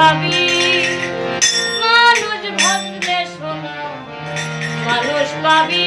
পাবি মানুষ ভাবলে শোনো মানুষ পাবি